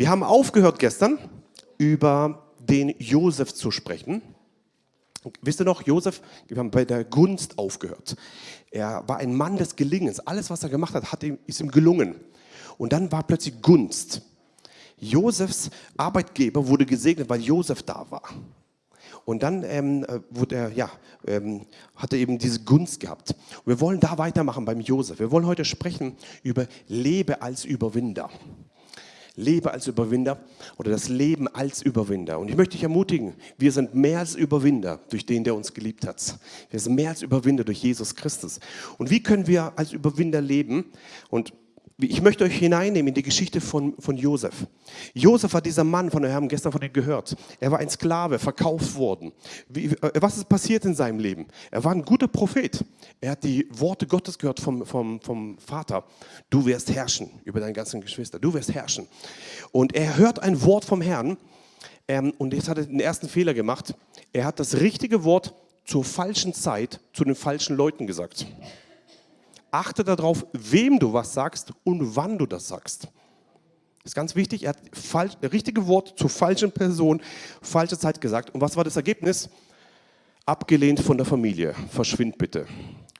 Wir haben aufgehört gestern über den Josef zu sprechen. Wisst ihr noch, Josef, wir haben bei der Gunst aufgehört. Er war ein Mann des Gelingens. Alles, was er gemacht hat, hat ihm, ist ihm gelungen. Und dann war plötzlich Gunst. Josefs Arbeitgeber wurde gesegnet, weil Josef da war. Und dann ähm, äh, wurde er, ja, ähm, hat er eben diese Gunst gehabt. Und wir wollen da weitermachen beim Josef. Wir wollen heute sprechen über Lebe als Überwinder. Lebe als Überwinder oder das Leben als Überwinder. Und ich möchte dich ermutigen, wir sind mehr als Überwinder durch den, der uns geliebt hat. Wir sind mehr als Überwinder durch Jesus Christus. Und wie können wir als Überwinder leben? Und ich möchte euch hineinnehmen in die Geschichte von, von Josef. Josef war dieser Mann, von dem wir haben gestern von ihm gehört. Er war ein Sklave, verkauft worden. Wie, äh, was ist passiert in seinem Leben? Er war ein guter Prophet. Er hat die Worte Gottes gehört vom, vom, vom Vater. Du wirst herrschen über deine ganzen Geschwister. Du wirst herrschen. Und er hört ein Wort vom Herrn. Ähm, und jetzt hat er den ersten Fehler gemacht. Er hat das richtige Wort zur falschen Zeit zu den falschen Leuten gesagt. Achte darauf, wem du was sagst und wann du das sagst. Das ist ganz wichtig. Er hat falsch, richtige Wort zur falschen Person, falsche Zeit gesagt. Und was war das Ergebnis? Abgelehnt von der Familie. Verschwind bitte.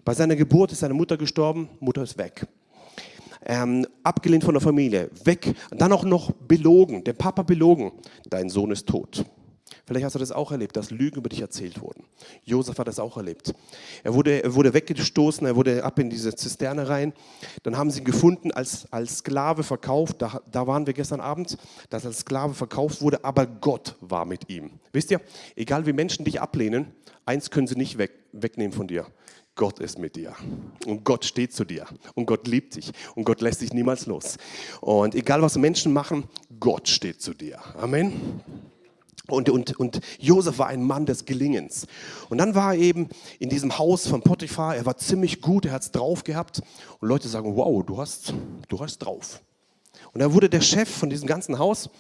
Bei seiner Geburt ist seine Mutter gestorben, Mutter ist weg. Ähm, abgelehnt von der Familie, weg. Dann auch noch belogen, der Papa belogen. Dein Sohn ist tot. Vielleicht hast du das auch erlebt, dass Lügen über dich erzählt wurden. Josef hat das auch erlebt. Er wurde, er wurde weggestoßen, er wurde ab in diese Zisterne rein. Dann haben sie ihn gefunden, als, als Sklave verkauft. Da, da waren wir gestern Abend, dass er als Sklave verkauft wurde, aber Gott war mit ihm. Wisst ihr, egal wie Menschen dich ablehnen, eins können sie nicht weg, wegnehmen von dir. Gott ist mit dir und Gott steht zu dir und Gott liebt dich und Gott lässt dich niemals los. Und egal was Menschen machen, Gott steht zu dir. Amen. Und, und, und Josef war ein Mann des Gelingens. Und dann war er eben in diesem Haus von Potiphar, er war ziemlich gut, er hat es drauf gehabt. Und Leute sagen, wow, du hast, du hast drauf. Und er wurde der Chef von diesem ganzen Haus.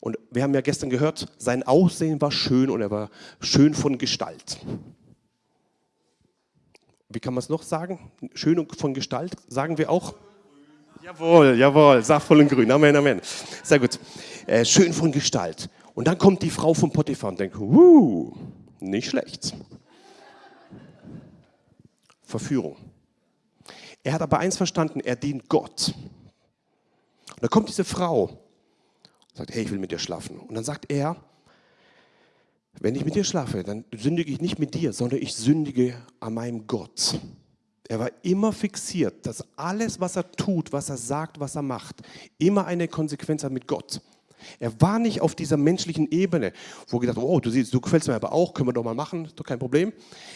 Und wir haben ja gestern gehört, sein Aussehen war schön und er war schön von Gestalt. Wie kann man es noch sagen? Schön von Gestalt sagen wir auch. Jawohl, jawohl, saftvoll und grün. Amen, Amen. Sehr gut. Äh, schön von Gestalt. Und dann kommt die Frau von Potiphar und denkt, uh, nicht schlecht. Verführung. Er hat aber eins verstanden, er dient Gott. Und dann kommt diese Frau und sagt, hey, ich will mit dir schlafen. Und dann sagt er, wenn ich mit dir schlafe, dann sündige ich nicht mit dir, sondern ich sündige an meinem Gott. Er war immer fixiert, dass alles, was er tut, was er sagt, was er macht, immer eine Konsequenz hat mit Gott. Er war nicht auf dieser menschlichen Ebene, wo er gedacht, oh, du siehst, du gefällst mir aber auch, können wir doch mal machen, doch kein Problem.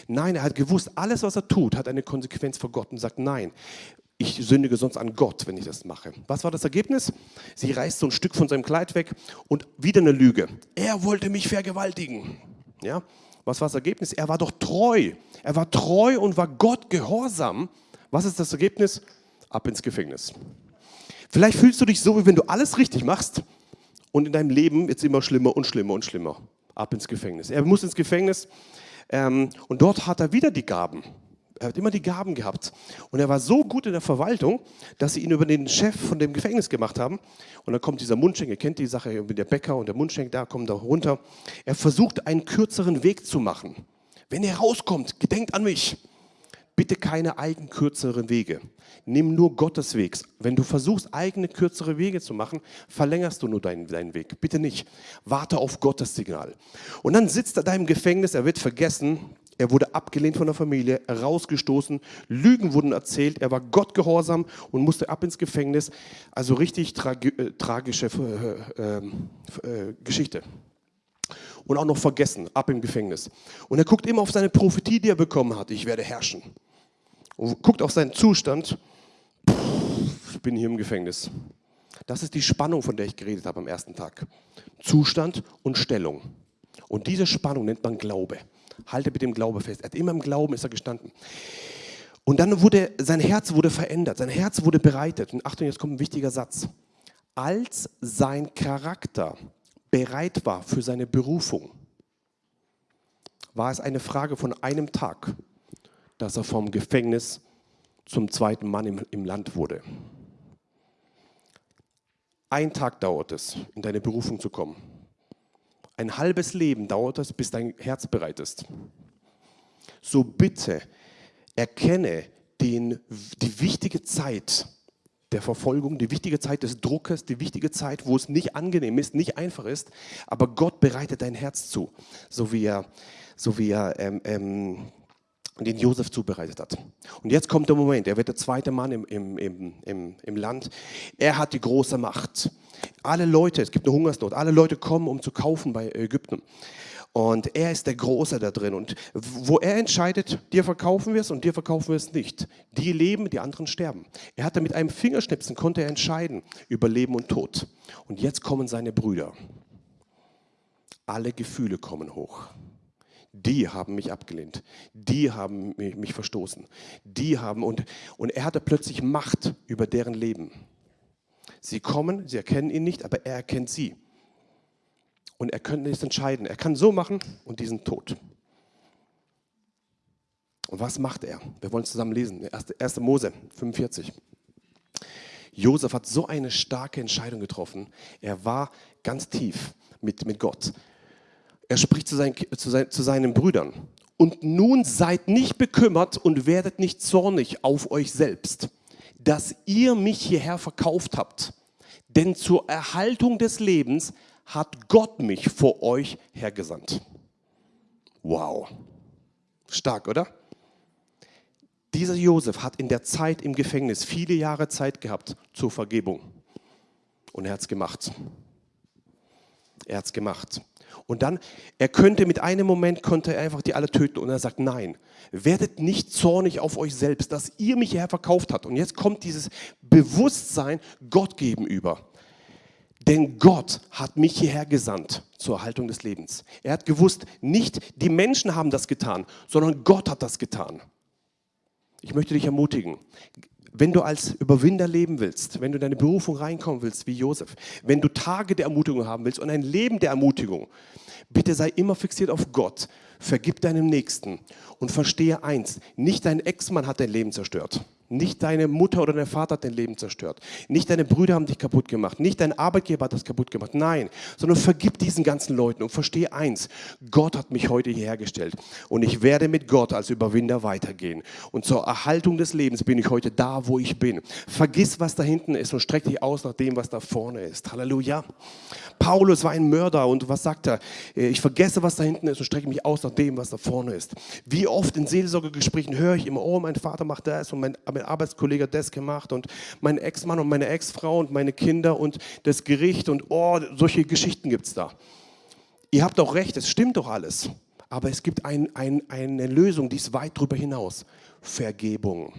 Nein, er hat gewusst, alles, was er tut, hat eine Konsequenz für Gott und sagt, nein, ich sündige sonst an Gott, wenn ich das mache. Was war das Ergebnis? Sie reißt so ein Stück von seinem Kleid weg und wieder eine Lüge. Er wollte mich vergewaltigen. Ja? Was war das Ergebnis? Er war doch treu. Er war treu und war Gott gehorsam. Was ist das Ergebnis? Ab ins Gefängnis. Vielleicht fühlst du dich so, wie wenn du alles richtig machst, und in deinem Leben jetzt immer schlimmer und schlimmer und schlimmer. Ab ins Gefängnis. Er muss ins Gefängnis ähm, und dort hat er wieder die Gaben. Er hat immer die Gaben gehabt. Und er war so gut in der Verwaltung, dass sie ihn über den Chef von dem Gefängnis gemacht haben. Und dann kommt dieser Mundschenk, ihr kennt die Sache mit der Bäcker und der Mundschenk, da kommt er runter. Er versucht einen kürzeren Weg zu machen. Wenn er rauskommt, gedenkt an mich. Bitte keine eigenen kürzeren Wege. Nimm nur Gottes Weg. Wenn du versuchst, eigene kürzere Wege zu machen, verlängerst du nur deinen, deinen Weg. Bitte nicht. Warte auf Gottes Signal. Und dann sitzt er da im Gefängnis, er wird vergessen, er wurde abgelehnt von der Familie, rausgestoßen, Lügen wurden erzählt, er war Gott gehorsam und musste ab ins Gefängnis. Also richtig tragi äh, tragische äh, äh, äh, Geschichte. Und auch noch vergessen, ab im Gefängnis. Und er guckt immer auf seine Prophetie, die er bekommen hat. Ich werde herrschen. Und guckt auf seinen Zustand. Ich bin hier im Gefängnis. Das ist die Spannung, von der ich geredet habe am ersten Tag. Zustand und Stellung. Und diese Spannung nennt man Glaube. Halte mit dem Glaube fest. Er hat immer im Glauben ist er gestanden. Und dann wurde sein Herz wurde verändert, sein Herz wurde bereitet. Und Achtung, jetzt kommt ein wichtiger Satz. Als sein Charakter bereit war für seine Berufung, war es eine Frage von einem Tag, dass er vom Gefängnis zum zweiten Mann im, im Land wurde. Ein Tag dauert es, in deine Berufung zu kommen. Ein halbes Leben dauert es, bis dein Herz bereit ist. So bitte erkenne den, die wichtige Zeit der Verfolgung, die wichtige Zeit des Druckes, die wichtige Zeit, wo es nicht angenehm ist, nicht einfach ist, aber Gott bereitet dein Herz zu, so wie er, so wie er ähm, ähm, den Josef zubereitet hat. Und jetzt kommt der Moment, er wird der zweite Mann im, im, im, im, Land. Er hat die große Macht. Alle Leute, es gibt eine Hungersnot, alle Leute kommen, um zu kaufen bei Ägypten. Und er ist der Große da drin. Und wo er entscheidet, dir verkaufen wir es und dir verkaufen wir es nicht. Die leben, die anderen sterben. Er hatte mit einem Fingerschnipsen, konnte er entscheiden über Leben und Tod. Und jetzt kommen seine Brüder. Alle Gefühle kommen hoch. Die haben mich abgelehnt. Die haben mich, mich verstoßen. Die haben, und, und er hatte plötzlich Macht über deren Leben. Sie kommen, sie erkennen ihn nicht, aber er erkennt sie. Und er könnte es entscheiden. Er kann so machen und die sind tot. Und was macht er? Wir wollen zusammen lesen. 1. Mose 45. Josef hat so eine starke Entscheidung getroffen. Er war ganz tief mit, mit Gott. Er spricht zu seinen, zu, sein, zu seinen Brüdern. Und nun seid nicht bekümmert und werdet nicht zornig auf euch selbst, dass ihr mich hierher verkauft habt. Denn zur Erhaltung des Lebens hat Gott mich vor euch hergesandt. Wow. Stark, oder? Dieser Josef hat in der Zeit im Gefängnis viele Jahre Zeit gehabt zur Vergebung. Und er hat es gemacht. Er hat es gemacht. Und dann, er könnte mit einem Moment, konnte er einfach die alle töten. Und er sagt, nein, werdet nicht zornig auf euch selbst, dass ihr mich hierher verkauft habt. Und jetzt kommt dieses Bewusstsein Gott gegenüber. Denn Gott hat mich hierher gesandt zur Erhaltung des Lebens. Er hat gewusst, nicht die Menschen haben das getan, sondern Gott hat das getan. Ich möchte dich ermutigen, wenn du als Überwinder leben willst, wenn du in deine Berufung reinkommen willst wie Josef, wenn du Tage der Ermutigung haben willst und ein Leben der Ermutigung, bitte sei immer fixiert auf Gott, vergib deinem Nächsten und verstehe eins, nicht dein Ex-Mann hat dein Leben zerstört. Nicht deine Mutter oder dein Vater hat dein Leben zerstört. Nicht deine Brüder haben dich kaputt gemacht. Nicht dein Arbeitgeber hat das kaputt gemacht. Nein, sondern vergib diesen ganzen Leuten und verstehe eins. Gott hat mich heute hierher gestellt und ich werde mit Gott als Überwinder weitergehen. Und zur Erhaltung des Lebens bin ich heute da, wo ich bin. Vergiss, was da hinten ist und streck dich aus nach dem, was da vorne ist. Halleluja. Paulus war ein Mörder und was sagt er? Ich vergesse, was da hinten ist und strecke mich aus nach dem, was da vorne ist. Wie oft in Seelsorgegesprächen höre ich immer, oh, mein Vater macht das und mein mein Arbeitskollege hat das gemacht und mein Ex-Mann und meine Ex-Frau und meine Kinder und das Gericht und oh, solche Geschichten gibt es da. Ihr habt auch recht, es stimmt doch alles. Aber es gibt ein, ein, eine Lösung, die ist weit darüber hinaus. Vergebung.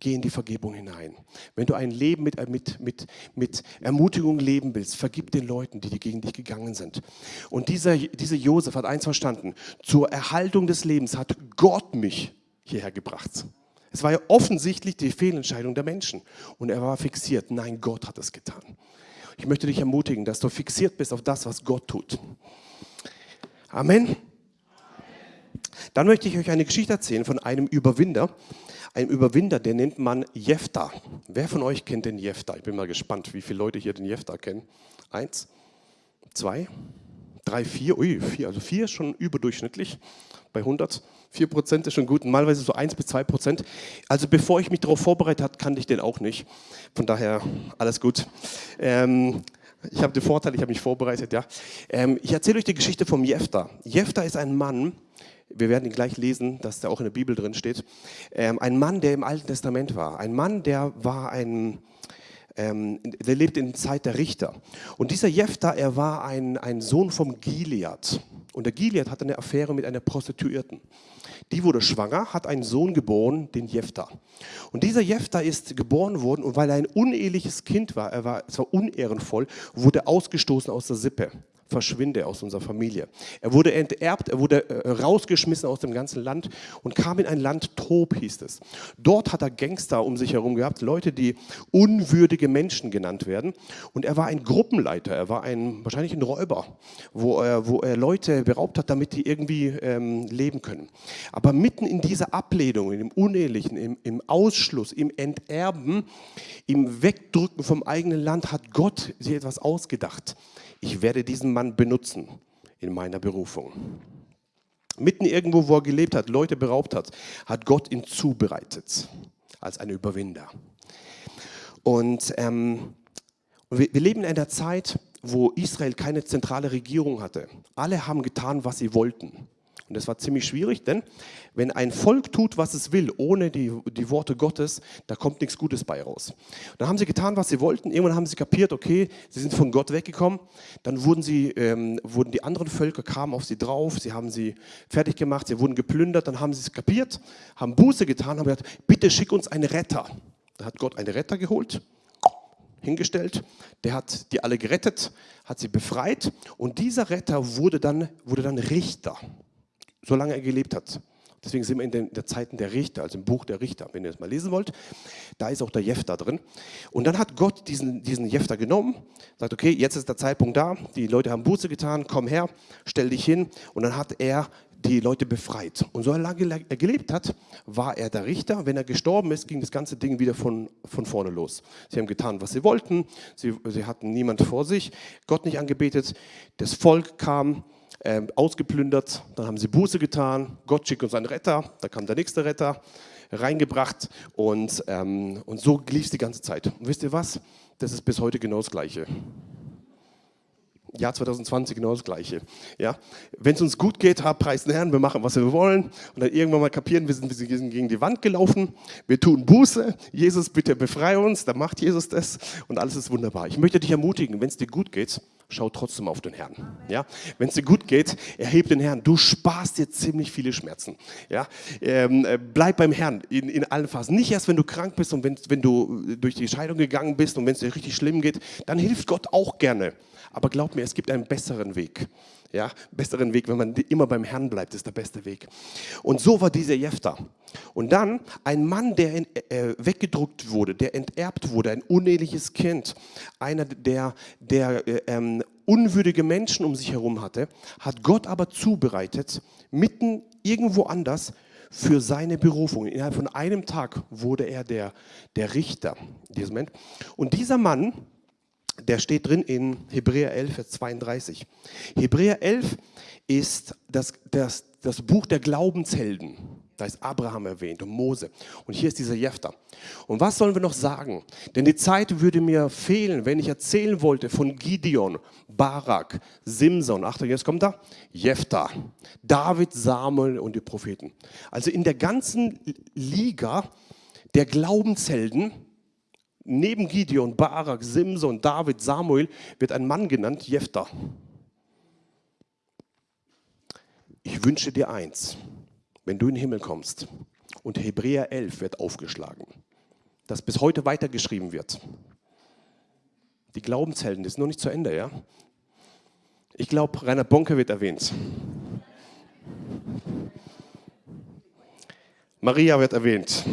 Geh in die Vergebung hinein. Wenn du ein Leben mit, mit, mit, mit Ermutigung leben willst, vergib den Leuten, die gegen dich gegangen sind. Und dieser, dieser Josef hat eins verstanden. Zur Erhaltung des Lebens hat Gott mich hierher gebracht. Es war ja offensichtlich die Fehlentscheidung der Menschen. Und er war fixiert. Nein, Gott hat es getan. Ich möchte dich ermutigen, dass du fixiert bist auf das, was Gott tut. Amen. Dann möchte ich euch eine Geschichte erzählen von einem Überwinder. Einem Überwinder, den nennt man Jefta. Wer von euch kennt den Jefta? Ich bin mal gespannt, wie viele Leute hier den Jefta kennen. Eins, zwei, drei, vier. Ui, vier. Also vier ist schon überdurchschnittlich bei 100. 4% ist schon gut, normalerweise so 1 bis 2%. Also bevor ich mich darauf vorbereitet habe, kannte ich den auch nicht. Von daher alles gut. Ähm, ich habe den Vorteil, ich habe mich vorbereitet. Ja. Ähm, ich erzähle euch die Geschichte vom Jefta. Jefta ist ein Mann, wir werden ihn gleich lesen, dass der auch in der Bibel drin steht. Ähm, ein Mann, der im Alten Testament war. Ein Mann, der war ein, ähm, der lebt in der Zeit der Richter. Und dieser Jefta, er war ein, ein Sohn vom Gilead. Und der Gilead hatte eine Affäre mit einer Prostituierten. Die wurde schwanger, hat einen Sohn geboren, den Jefta. Und dieser Jefta ist geboren worden und weil er ein uneheliches Kind war, er war, es war unehrenvoll, wurde ausgestoßen aus der Sippe verschwinde aus unserer Familie. Er wurde enterbt, er wurde äh, rausgeschmissen aus dem ganzen Land und kam in ein Land Tob, hieß es. Dort hat er Gangster um sich herum gehabt, Leute, die unwürdige Menschen genannt werden. Und er war ein Gruppenleiter, er war ein, wahrscheinlich ein Räuber, wo er, wo er Leute beraubt hat, damit die irgendwie ähm, leben können. Aber mitten in dieser Ablehnung, im Unehelichen, im, im Ausschluss, im Enterben, im Wegdrücken vom eigenen Land hat Gott sich etwas ausgedacht ich werde diesen Mann benutzen in meiner Berufung. Mitten irgendwo, wo er gelebt hat, Leute beraubt hat, hat Gott ihn zubereitet als ein Überwinder. Und ähm, wir, wir leben in einer Zeit, wo Israel keine zentrale Regierung hatte. Alle haben getan, was sie wollten. Und das war ziemlich schwierig, denn wenn ein Volk tut, was es will, ohne die, die Worte Gottes, da kommt nichts Gutes bei raus. Dann haben sie getan, was sie wollten. Irgendwann haben sie kapiert, okay, sie sind von Gott weggekommen. Dann wurden, sie, ähm, wurden die anderen Völker, kamen auf sie drauf, sie haben sie fertig gemacht, sie wurden geplündert. Dann haben sie es kapiert, haben Buße getan, haben gesagt, bitte schick uns einen Retter. Da hat Gott einen Retter geholt hingestellt, der hat die alle gerettet, hat sie befreit und dieser Retter wurde dann, wurde dann Richter solange er gelebt hat. Deswegen sind wir in den der Zeiten der Richter, also im Buch der Richter. Wenn ihr das mal lesen wollt, da ist auch der Jefter drin. Und dann hat Gott diesen, diesen Jefter genommen, sagt, okay, jetzt ist der Zeitpunkt da, die Leute haben Buße getan, komm her, stell dich hin. Und dann hat er die Leute befreit. Und so lange er gelebt hat, war er der Richter. Wenn er gestorben ist, ging das ganze Ding wieder von, von vorne los. Sie haben getan, was sie wollten. Sie, sie hatten niemand vor sich, Gott nicht angebetet. Das Volk kam, äh, ausgeplündert, dann haben sie Buße getan, Gott schickt uns einen Retter, da kam der nächste Retter, reingebracht und, ähm, und so lief es die ganze Zeit. Und wisst ihr was? Das ist bis heute genau das Gleiche. Jahr 2020 genau das Gleiche. Ja? Wenn es uns gut geht, hab Preis den Herrn, wir machen, was wir wollen und dann irgendwann mal kapieren, wir sind, wir sind gegen die Wand gelaufen, wir tun Buße, Jesus bitte befreie uns, dann macht Jesus das und alles ist wunderbar. Ich möchte dich ermutigen, wenn es dir gut geht, schau trotzdem auf den Herrn. Ja? Wenn es dir gut geht, erheb den Herrn. Du sparst dir ziemlich viele Schmerzen. Ja? Ähm, äh, bleib beim Herrn in, in allen Phasen. Nicht erst, wenn du krank bist und wenn, wenn du durch die Scheidung gegangen bist und wenn es dir richtig schlimm geht, dann hilft Gott auch gerne. Aber glaub mir, es gibt einen besseren Weg. Ja, besseren Weg, wenn man immer beim Herrn bleibt, ist der beste Weg. Und so war dieser Jefter. Und dann ein Mann, der in, äh, weggedruckt wurde, der enterbt wurde, ein uneheliches Kind, einer, der, der äh, ähm, unwürdige Menschen um sich herum hatte, hat Gott aber zubereitet, mitten irgendwo anders für seine Berufung. Innerhalb von einem Tag wurde er der, der Richter. Und dieser Mann, der steht drin in Hebräer 11, Vers 32. Hebräer 11 ist das, das, das Buch der Glaubenshelden. Da ist Abraham erwähnt und Mose. Und hier ist dieser Jefter. Und was sollen wir noch sagen? Denn die Zeit würde mir fehlen, wenn ich erzählen wollte von Gideon, Barak, Simson. Achtung, jetzt kommt da. Jefter, David, Samuel und die Propheten. Also in der ganzen Liga der Glaubenshelden neben Gideon, Barak, Simson, David, Samuel wird ein Mann genannt, Jephthah. Ich wünsche dir eins, wenn du in den Himmel kommst und Hebräer 11 wird aufgeschlagen, das bis heute weitergeschrieben wird. Die Glaubenshelden, das ist noch nicht zu Ende, ja? Ich glaube, Rainer Bonke wird erwähnt. Maria wird erwähnt.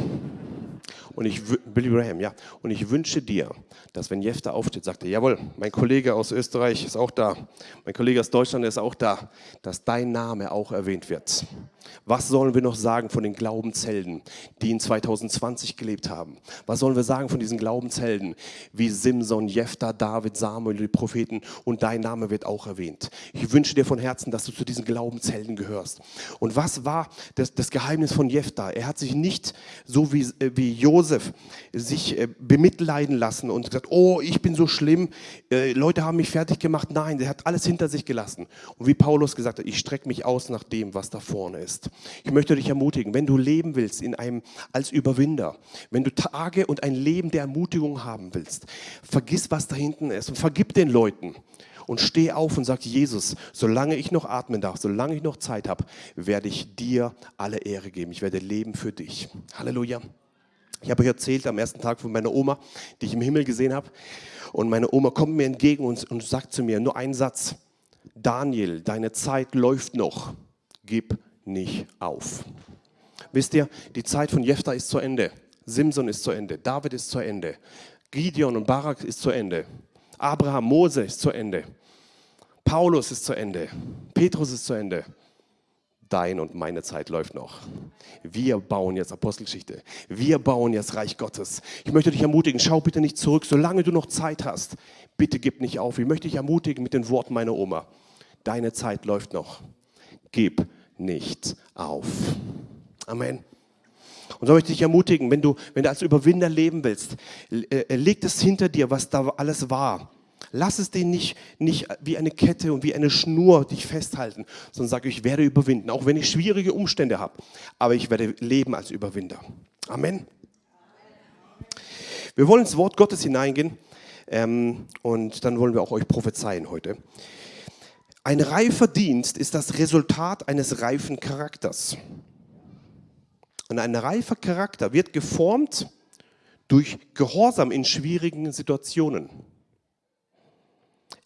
Und ich, Billy Graham, ja. Und ich wünsche dir, dass wenn Jefter aufsteht, sagt er, jawohl, mein Kollege aus Österreich ist auch da, mein Kollege aus Deutschland ist auch da, dass dein Name auch erwähnt wird. Was sollen wir noch sagen von den Glaubenshelden, die in 2020 gelebt haben? Was sollen wir sagen von diesen Glaubenshelden wie Simson, Jefter, David, Samuel, die Propheten und dein Name wird auch erwähnt. Ich wünsche dir von Herzen, dass du zu diesen Glaubenshelden gehörst. Und was war das, das Geheimnis von Jefter? Er hat sich nicht so wie, äh, wie Josef sich äh, bemitleiden lassen und gesagt, oh, ich bin so schlimm, äh, Leute haben mich fertig gemacht. Nein, er hat alles hinter sich gelassen. Und wie Paulus gesagt hat, ich strecke mich aus nach dem, was da vorne ist. Ich möchte dich ermutigen, wenn du leben willst in einem, als Überwinder, wenn du Tage und ein Leben der Ermutigung haben willst, vergiss, was da hinten ist und vergib den Leuten und steh auf und sag, Jesus, solange ich noch atmen darf, solange ich noch Zeit habe, werde ich dir alle Ehre geben. Ich werde leben für dich. Halleluja. Ich habe euch erzählt am ersten Tag von meiner Oma, die ich im Himmel gesehen habe. Und meine Oma kommt mir entgegen und, und sagt zu mir nur einen Satz. Daniel, deine Zeit läuft noch. Gib nicht auf. Wisst ihr, die Zeit von Jephthah ist zu Ende. Simson ist zu Ende. David ist zu Ende. Gideon und Barak ist zu Ende. Abraham, Mose ist zu Ende. Paulus ist zu Ende. Petrus ist zu Ende. Dein und meine Zeit läuft noch. Wir bauen jetzt Apostelgeschichte. Wir bauen jetzt Reich Gottes. Ich möchte dich ermutigen, schau bitte nicht zurück, solange du noch Zeit hast. Bitte gib nicht auf. Ich möchte dich ermutigen mit den Worten meiner Oma. Deine Zeit läuft noch. Gib nicht auf. Amen. Und so möchte ich dich ermutigen, wenn du, wenn du als Überwinder leben willst, äh, leg es hinter dir, was da alles war. Lass es dir nicht, nicht wie eine Kette und wie eine Schnur dich festhalten, sondern sag, ich werde überwinden, auch wenn ich schwierige Umstände habe. Aber ich werde leben als Überwinder. Amen. Wir wollen ins Wort Gottes hineingehen ähm, und dann wollen wir auch euch prophezeien heute. Ein reifer Dienst ist das Resultat eines reifen Charakters. Und ein reifer Charakter wird geformt durch Gehorsam in schwierigen Situationen.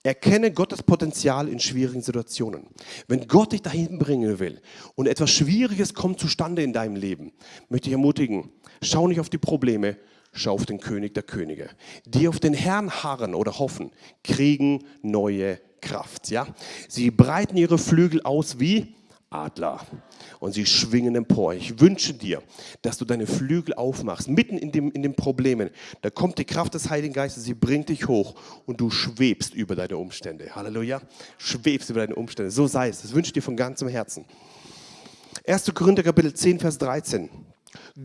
Erkenne Gottes Potenzial in schwierigen Situationen. Wenn Gott dich dahin bringen will und etwas Schwieriges kommt zustande in deinem Leben, möchte ich ermutigen, schau nicht auf die Probleme, schau auf den König der Könige. Die auf den Herrn harren oder hoffen, kriegen neue Kraft. Ja? Sie breiten ihre Flügel aus wie Adler und sie schwingen empor. Ich wünsche dir, dass du deine Flügel aufmachst, mitten in, dem, in den Problemen. Da kommt die Kraft des Heiligen Geistes, sie bringt dich hoch und du schwebst über deine Umstände. Halleluja. Schwebst über deine Umstände. So sei es. Das wünsche ich dir von ganzem Herzen. 1. Korinther Kapitel 10, Vers 13.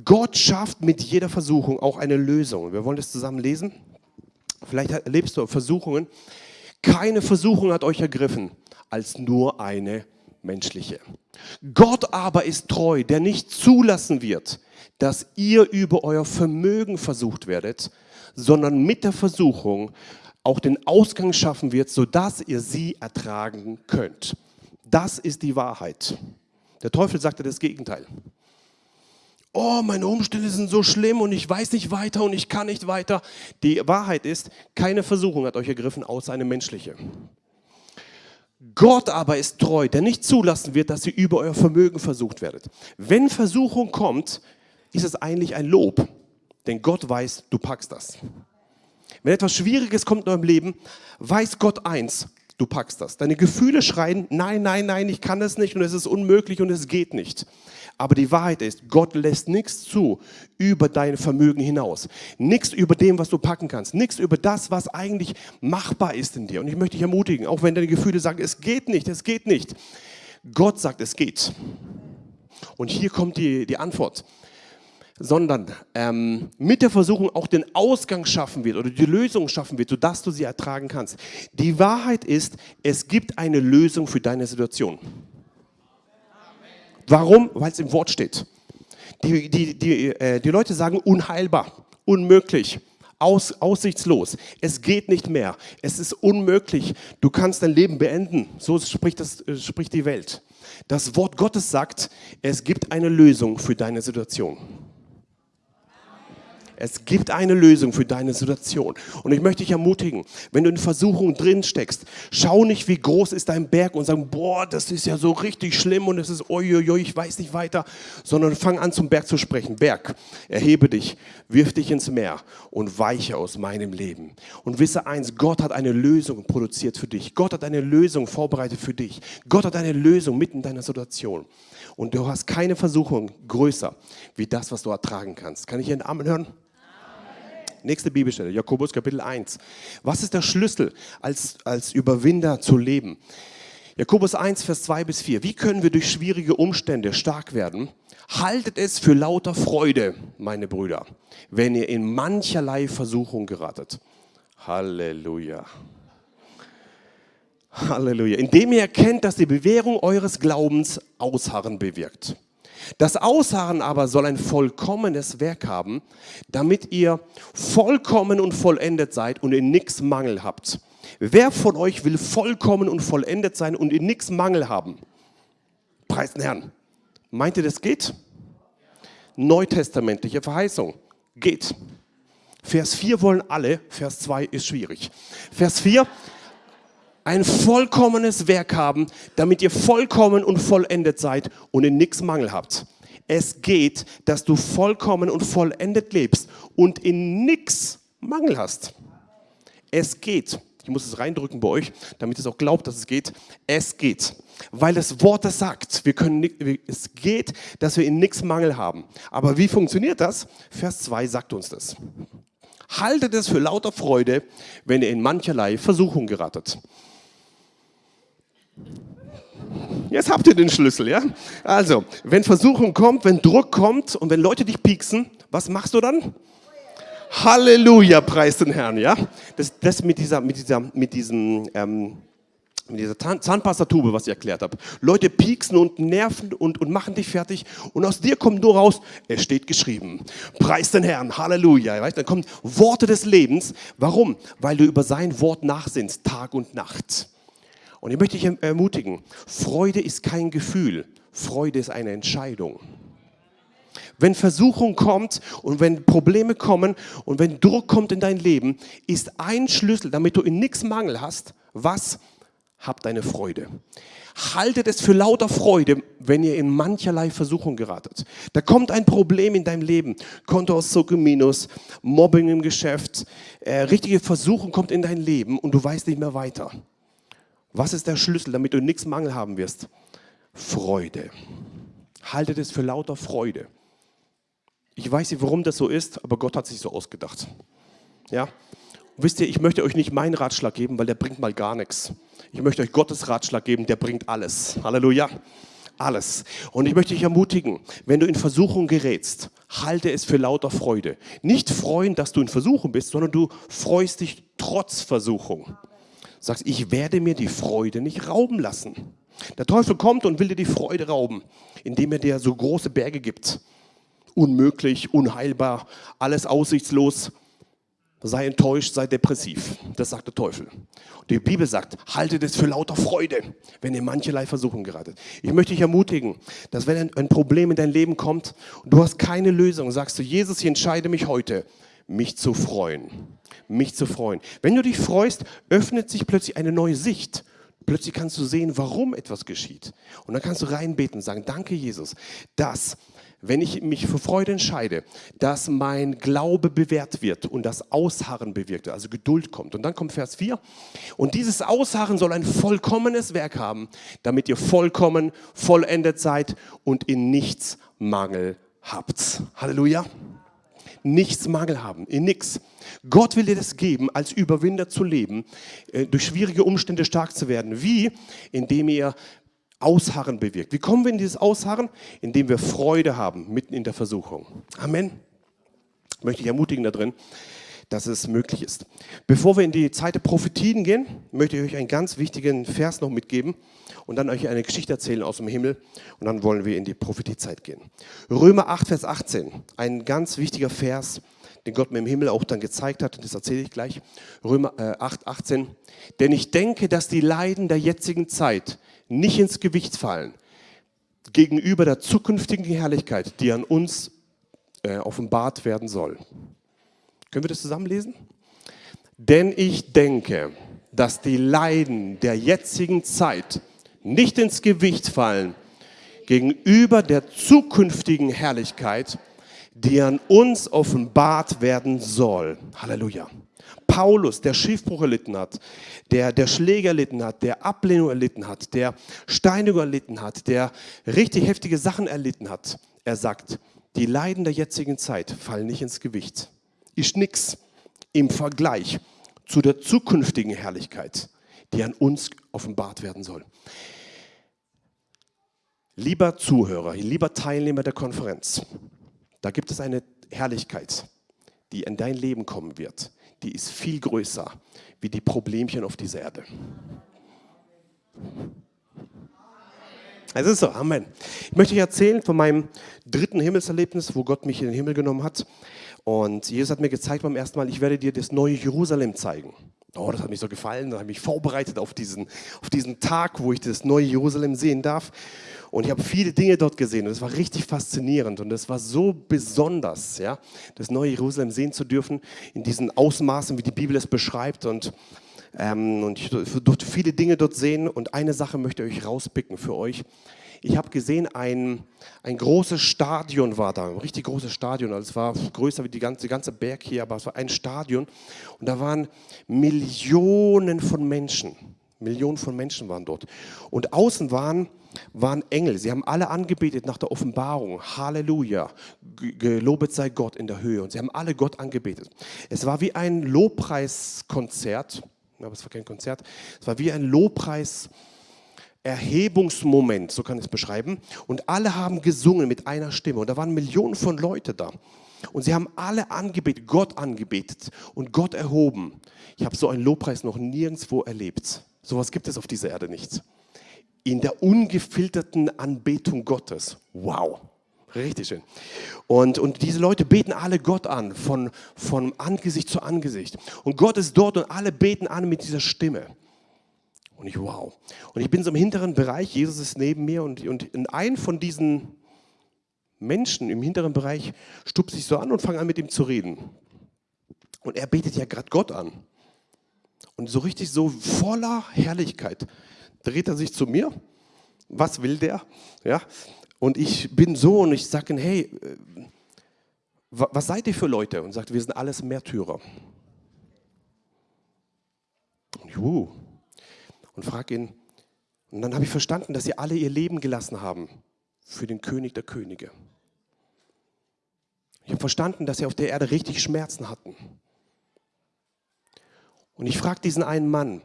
Gott schafft mit jeder Versuchung auch eine Lösung. Wir wollen das zusammen lesen. Vielleicht erlebst du Versuchungen. Keine Versuchung hat euch ergriffen als nur eine menschliche. Gott aber ist treu, der nicht zulassen wird, dass ihr über euer Vermögen versucht werdet, sondern mit der Versuchung auch den Ausgang schaffen wird, sodass ihr sie ertragen könnt. Das ist die Wahrheit. Der Teufel sagte das Gegenteil. Oh, meine Umstände sind so schlimm und ich weiß nicht weiter und ich kann nicht weiter. Die Wahrheit ist, keine Versuchung hat euch ergriffen, außer eine menschliche. Gott aber ist treu, der nicht zulassen wird, dass ihr über euer Vermögen versucht werdet. Wenn Versuchung kommt, ist es eigentlich ein Lob, denn Gott weiß, du packst das. Wenn etwas Schwieriges kommt in eurem Leben, weiß Gott eins, du packst das. Deine Gefühle schreien, nein, nein, nein, ich kann das nicht und es ist unmöglich und es geht nicht. Aber die Wahrheit ist, Gott lässt nichts zu über dein Vermögen hinaus. Nichts über dem, was du packen kannst. Nichts über das, was eigentlich machbar ist in dir. Und ich möchte dich ermutigen, auch wenn deine Gefühle sagen, es geht nicht, es geht nicht. Gott sagt, es geht. Und hier kommt die, die Antwort sondern ähm, mit der Versuchung auch den Ausgang schaffen wird oder die Lösung schaffen wird, sodass du sie ertragen kannst. Die Wahrheit ist, es gibt eine Lösung für deine Situation. Warum? Weil es im Wort steht. Die, die, die, äh, die Leute sagen unheilbar, unmöglich, aus, aussichtslos. Es geht nicht mehr. Es ist unmöglich. Du kannst dein Leben beenden. So spricht, das, äh, spricht die Welt. Das Wort Gottes sagt, es gibt eine Lösung für deine Situation. Es gibt eine Lösung für deine Situation. Und ich möchte dich ermutigen, wenn du in Versuchung drin steckst, schau nicht, wie groß ist dein Berg und sag, boah, das ist ja so richtig schlimm und es ist, uiuiui, ich weiß nicht weiter, sondern fang an zum Berg zu sprechen. Berg, erhebe dich, wirf dich ins Meer und weiche aus meinem Leben. Und wisse eins, Gott hat eine Lösung produziert für dich. Gott hat eine Lösung vorbereitet für dich. Gott hat eine Lösung mitten in deiner Situation. Und du hast keine Versuchung größer wie das, was du ertragen kannst. Kann ich einen Amen hören? Nächste Bibelstelle, Jakobus Kapitel 1. Was ist der Schlüssel, als, als Überwinder zu leben? Jakobus 1, Vers 2 bis 4. Wie können wir durch schwierige Umstände stark werden? Haltet es für lauter Freude, meine Brüder, wenn ihr in mancherlei Versuchung geratet. Halleluja. Halleluja. Indem ihr erkennt, dass die Bewährung eures Glaubens Ausharren bewirkt. Das Ausharren aber soll ein vollkommenes Werk haben, damit ihr vollkommen und vollendet seid und in nichts Mangel habt. Wer von euch will vollkommen und vollendet sein und in nichts Mangel haben? Preis den Herrn. Meint ihr, das geht? Neutestamentliche Verheißung. Geht. Vers 4 wollen alle, Vers 2 ist schwierig. Vers 4, ein vollkommenes Werk haben, damit ihr vollkommen und vollendet seid und in nichts Mangel habt. Es geht, dass du vollkommen und vollendet lebst und in nichts Mangel hast. Es geht. Ich muss es reindrücken bei euch, damit es auch glaubt, dass es geht. Es geht. Weil das Wort das sagt. Wir können, es geht, dass wir in nichts Mangel haben. Aber wie funktioniert das? Vers 2 sagt uns das. Haltet es für lauter Freude, wenn ihr in mancherlei Versuchung geratet. Jetzt habt ihr den Schlüssel, ja? Also, wenn Versuchung kommt, wenn Druck kommt und wenn Leute dich pieksen, was machst du dann? Halleluja, preis den Herrn, ja? Das, das mit dieser, mit dieser, mit diesem, ähm, mit dieser Zahnpastatube, was ich erklärt habe. Leute pieksen und nerven und, und machen dich fertig und aus dir kommt nur raus, es steht geschrieben. Preis den Herrn, Halleluja. Weißt? Dann kommen Worte des Lebens. Warum? Weil du über sein Wort nachsinnst, Tag und Nacht. Und ich möchte dich erm-, ermutigen, Freude ist kein Gefühl, Freude ist eine Entscheidung. Wenn Versuchung kommt und wenn Probleme kommen und wenn Druck kommt in dein Leben, ist ein Schlüssel, damit du in nichts Mangel hast, was? Hab deine Freude. Haltet es für lauter Freude, wenn ihr in mancherlei Versuchung geratet. Da kommt ein Problem in deinem Leben, Kontoauszug im Minus, Mobbing im Geschäft, äh, richtige Versuchung kommt in dein Leben und du weißt nicht mehr weiter. Was ist der Schlüssel, damit du nichts Mangel haben wirst? Freude. Haltet es für lauter Freude. Ich weiß nicht, warum das so ist, aber Gott hat sich so ausgedacht. Ja? wisst ihr, ich möchte euch nicht meinen Ratschlag geben, weil der bringt mal gar nichts. Ich möchte euch Gottes Ratschlag geben, der bringt alles. Halleluja. Alles. Und ich möchte dich ermutigen, wenn du in Versuchung gerätst, halte es für lauter Freude. Nicht freuen, dass du in Versuchung bist, sondern du freust dich trotz Versuchung sagst, ich werde mir die Freude nicht rauben lassen. Der Teufel kommt und will dir die Freude rauben, indem er dir so große Berge gibt. Unmöglich, unheilbar, alles aussichtslos. Sei enttäuscht, sei depressiv. Das sagt der Teufel. Die Bibel sagt, haltet es für lauter Freude, wenn ihr mancherlei Versuchen geratet. Ich möchte dich ermutigen, dass wenn ein Problem in dein Leben kommt und du hast keine Lösung, sagst du, Jesus, ich entscheide mich heute, mich zu freuen. Mich zu freuen. Wenn du dich freust, öffnet sich plötzlich eine neue Sicht. Plötzlich kannst du sehen, warum etwas geschieht. Und dann kannst du reinbeten und sagen, danke Jesus, dass, wenn ich mich für Freude entscheide, dass mein Glaube bewährt wird und das Ausharren bewirkt also Geduld kommt. Und dann kommt Vers 4. Und dieses Ausharren soll ein vollkommenes Werk haben, damit ihr vollkommen, vollendet seid und in nichts Mangel habt. Halleluja nichts Mangel haben, in nichts. Gott will dir das geben, als Überwinder zu leben, äh, durch schwierige Umstände stark zu werden. Wie? Indem ihr Ausharren bewirkt. Wie kommen wir in dieses Ausharren? Indem wir Freude haben, mitten in der Versuchung. Amen. Möchte ich ermutigen da drin, dass es möglich ist. Bevor wir in die Zeit der Prophetien gehen, möchte ich euch einen ganz wichtigen Vers noch mitgeben und dann euch eine Geschichte erzählen aus dem Himmel und dann wollen wir in die Prophetiezeit gehen. Römer 8, Vers 18, ein ganz wichtiger Vers, den Gott mir im Himmel auch dann gezeigt hat, und das erzähle ich gleich. Römer äh, 8, 18. Denn ich denke, dass die Leiden der jetzigen Zeit nicht ins Gewicht fallen gegenüber der zukünftigen Herrlichkeit, die an uns äh, offenbart werden soll. Können wir das zusammenlesen? Denn ich denke, dass die Leiden der jetzigen Zeit nicht ins Gewicht fallen gegenüber der zukünftigen Herrlichkeit, die an uns offenbart werden soll. Halleluja. Paulus, der Schiffbruch erlitten hat, der, der Schläge erlitten hat, der Ablehnung erlitten hat, der Steinigung erlitten hat, der richtig heftige Sachen erlitten hat, er sagt, die Leiden der jetzigen Zeit fallen nicht ins Gewicht. Ist nichts im Vergleich zu der zukünftigen Herrlichkeit, die an uns offenbart werden soll. Lieber Zuhörer, lieber Teilnehmer der Konferenz, da gibt es eine Herrlichkeit, die in dein Leben kommen wird. Die ist viel größer wie die Problemchen auf dieser Erde. Es ist so, Amen. Ich möchte euch erzählen von meinem dritten Himmelserlebnis, wo Gott mich in den Himmel genommen hat. Und Jesus hat mir gezeigt beim ersten Mal, ich werde dir das neue Jerusalem zeigen. Oh, das hat mich so gefallen. Da habe ich mich vorbereitet auf diesen, auf diesen Tag, wo ich das neue Jerusalem sehen darf. Und ich habe viele Dinge dort gesehen und es war richtig faszinierend und es war so besonders, ja, das neue Jerusalem sehen zu dürfen in diesen Ausmaßen, wie die Bibel es beschreibt. Und Ähm, und ich durfte viele Dinge dort sehen und eine Sache möchte ich euch rauspicken für euch. Ich habe gesehen, ein, ein großes Stadion war da, ein richtig großes Stadion. Also es war größer wie die ganze, ganze Berg hier, aber es war ein Stadion. Und da waren Millionen von Menschen. Millionen von Menschen waren dort. Und außen waren, waren Engel. Sie haben alle angebetet nach der Offenbarung. Halleluja. Gelobet sei Gott in der Höhe. Und sie haben alle Gott angebetet. Es war wie ein Lobpreiskonzert. Aber es war kein Konzert. Es war wie ein Lobpreis. Erhebungsmoment, so kann ich es beschreiben. Und alle haben gesungen mit einer Stimme. Und da waren Millionen von Leuten da. Und sie haben alle angebetet, Gott angebetet und Gott erhoben. Ich habe so einen Lobpreis noch nirgendwo erlebt. Sowas gibt es auf dieser Erde nicht. In der ungefilterten Anbetung Gottes. Wow. Richtig schön. Und, und diese Leute beten alle Gott an, von, von Angesicht zu Angesicht. Und Gott ist dort und alle beten an mit dieser Stimme. Und ich, wow. Und ich bin so im hinteren Bereich, Jesus ist neben mir und, und in einem von diesen Menschen im hinteren Bereich stupst sich so an und fange an mit ihm zu reden. Und er betet ja gerade Gott an. Und so richtig so voller Herrlichkeit dreht er sich zu mir. Was will der? Ja. Und ich bin so und ich sage ihm, hey, äh, was seid ihr für Leute? Und sagt, wir sind alles Märtyrer. Juhu. Und frage ihn, und dann habe ich verstanden, dass sie alle ihr Leben gelassen haben für den König der Könige. Ich habe verstanden, dass sie auf der Erde richtig Schmerzen hatten. Und ich frage diesen einen Mann,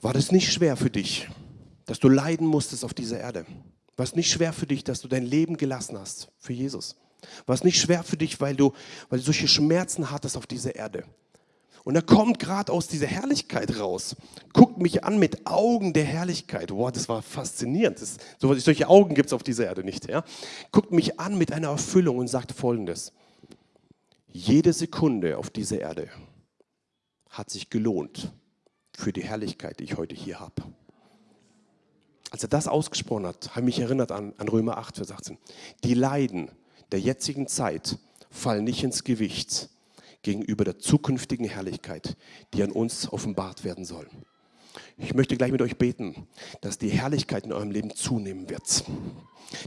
war das nicht schwer für dich, dass du leiden musstest auf dieser Erde? War es nicht schwer für dich, dass du dein Leben gelassen hast für Jesus? War es nicht schwer für dich, weil du, weil du solche Schmerzen hattest auf dieser Erde? Und er kommt gerade aus dieser Herrlichkeit raus, guckt mich an mit Augen der Herrlichkeit. Wow, das war faszinierend. Das, solche Augen gibt es auf dieser Erde nicht. Ja? Guckt mich an mit einer Erfüllung und sagt folgendes. Jede Sekunde auf dieser Erde hat sich gelohnt für die Herrlichkeit, die ich heute hier habe. Als er das ausgesprochen hat, habe ich mich erinnert an, an Römer 8, Vers 18. Die Leiden der jetzigen Zeit fallen nicht ins Gewicht gegenüber der zukünftigen Herrlichkeit, die an uns offenbart werden soll. Ich möchte gleich mit euch beten, dass die Herrlichkeit in eurem Leben zunehmen wird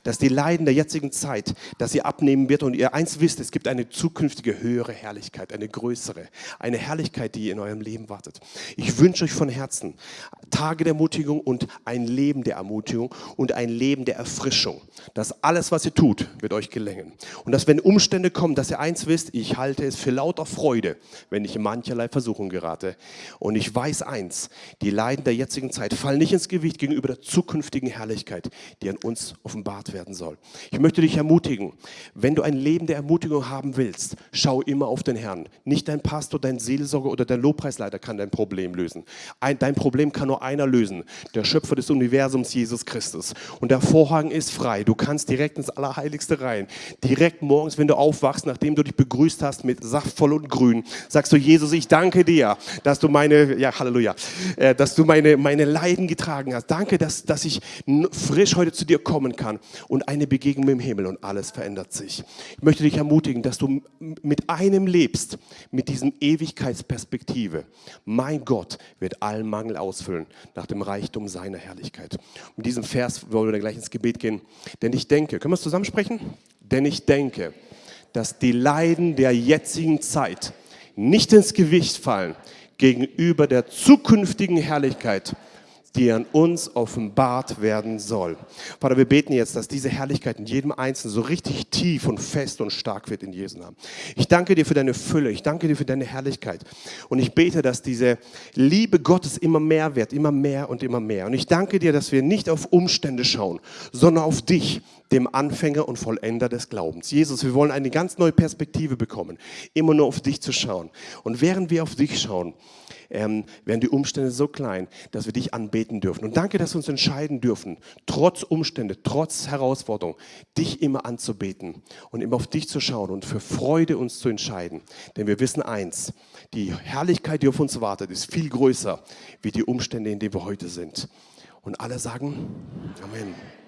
dass die Leiden der jetzigen Zeit, dass sie abnehmen wird und ihr eins wisst, es gibt eine zukünftige höhere Herrlichkeit, eine größere, eine Herrlichkeit, die in eurem Leben wartet. Ich wünsche euch von Herzen Tage der Ermutigung und ein Leben der Ermutigung und ein Leben der Erfrischung. Dass alles, was ihr tut, wird euch gelingen. Und dass wenn Umstände kommen, dass ihr eins wisst, ich halte es für lauter Freude, wenn ich in mancherlei Versuchung gerate. Und ich weiß eins, die Leiden der jetzigen Zeit fallen nicht ins Gewicht gegenüber der zukünftigen Herrlichkeit, die an uns offenbart offenbart werden soll. Ich möchte dich ermutigen, wenn du ein Leben der Ermutigung haben willst, schau immer auf den Herrn. Nicht dein Pastor, dein Seelsorger oder dein Lobpreisleiter kann dein Problem lösen. Ein, dein Problem kann nur einer lösen, der Schöpfer des Universums, Jesus Christus. Und der Vorhang ist frei. Du kannst direkt ins Allerheiligste rein. Direkt morgens, wenn du aufwachst, nachdem du dich begrüßt hast mit saftvoll und grün, sagst du, Jesus, ich danke dir, dass du meine, ja, Halleluja, äh, dass du meine, meine Leiden getragen hast. Danke, dass, dass ich frisch heute zu dir kommen und eine Begegnung mit dem Himmel und alles verändert sich. Ich möchte dich ermutigen, dass du mit einem lebst, mit diesem Ewigkeitsperspektive. Mein Gott wird allen Mangel ausfüllen nach dem Reichtum seiner Herrlichkeit. Mit diesem Vers wollen wir dann gleich ins Gebet gehen. Denn ich denke, können wir es zusammensprechen? Denn ich denke, dass die Leiden der jetzigen Zeit nicht ins Gewicht fallen gegenüber der zukünftigen Herrlichkeit, die an uns offenbart werden soll. Vater, wir beten jetzt, dass diese Herrlichkeit in jedem Einzelnen so richtig tief und fest und stark wird in Jesu Namen. Ich danke dir für deine Fülle, ich danke dir für deine Herrlichkeit und ich bete, dass diese Liebe Gottes immer mehr wird, immer mehr und immer mehr. Und ich danke dir, dass wir nicht auf Umstände schauen, sondern auf dich, dem Anfänger und Vollender des Glaubens. Jesus, wir wollen eine ganz neue Perspektive bekommen, immer nur auf dich zu schauen. Und während wir auf dich schauen, ähm, werden die Umstände so klein, dass wir dich anbeten dürfen. Und danke, dass wir uns entscheiden dürfen, trotz Umstände, trotz Herausforderung, dich immer anzubeten und immer auf dich zu schauen und für Freude uns zu entscheiden. Denn wir wissen eins, die Herrlichkeit, die auf uns wartet, ist viel größer wie die Umstände, in denen wir heute sind. Und alle sagen Amen.